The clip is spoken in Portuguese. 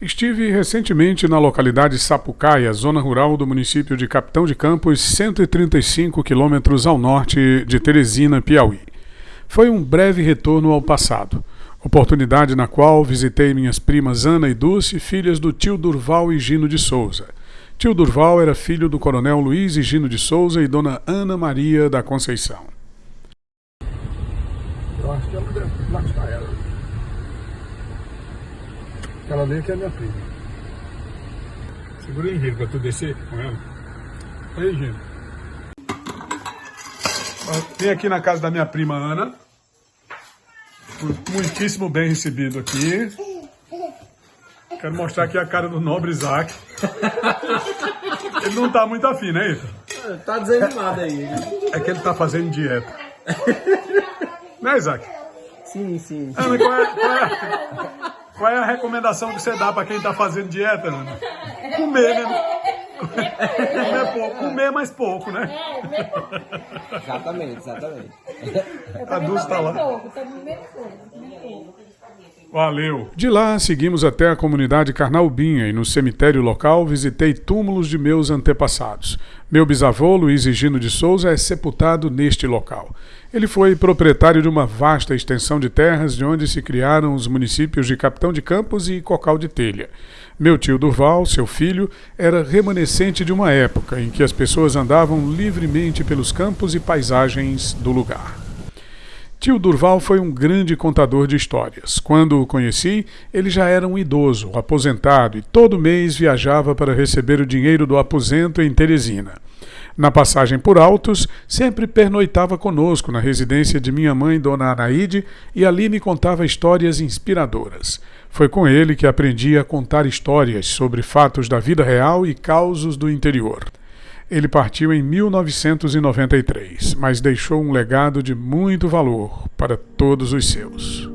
Estive recentemente na localidade Sapucaia, zona rural do município de Capitão de Campos, 135 quilômetros ao norte de Teresina, Piauí. Foi um breve retorno ao passado, oportunidade na qual visitei minhas primas Ana e Dulce, filhas do tio Durval e Gino de Souza. Tio Durval era filho do coronel Luiz e Gino de Souza e dona Ana Maria da Conceição. Eu acho que ela deve. Aquela ali que é minha prima. Segura aí, Gino, pra tu descer com ela. Aí, Gino. Vim aqui na casa da minha prima Ana. Fui Muitíssimo bem recebido aqui. Quero mostrar aqui a cara do nobre Isaac. Ele não tá muito afim, né, Ita? Tá desanimado aí. É que ele tá fazendo dieta. Né, Isaac? Sim, sim. Ana, qual é, qual é- qual é a recomendação que você dá para quem está fazendo dieta, Ana? Comer, né? Comer pouco. Comer mais pouco, né? Exatamente, exatamente. A Dulce tá lá. pouco, tô comendo pouco, comendo pouco. Valeu. De lá, seguimos até a comunidade Carnaubinha e no cemitério local visitei túmulos de meus antepassados. Meu bisavô, Luiz Higino de Souza, é sepultado neste local. Ele foi proprietário de uma vasta extensão de terras de onde se criaram os municípios de Capitão de Campos e Cocal de Telha. Meu tio Durval, seu filho, era remanescente de uma época em que as pessoas andavam livremente pelos campos e paisagens do lugar. Tio Durval foi um grande contador de histórias. Quando o conheci, ele já era um idoso, aposentado, e todo mês viajava para receber o dinheiro do aposento em Teresina. Na passagem por Altos, sempre pernoitava conosco na residência de minha mãe, Dona Anaíde, e ali me contava histórias inspiradoras. Foi com ele que aprendi a contar histórias sobre fatos da vida real e causos do interior. Ele partiu em 1993, mas deixou um legado de muito valor para todos os seus.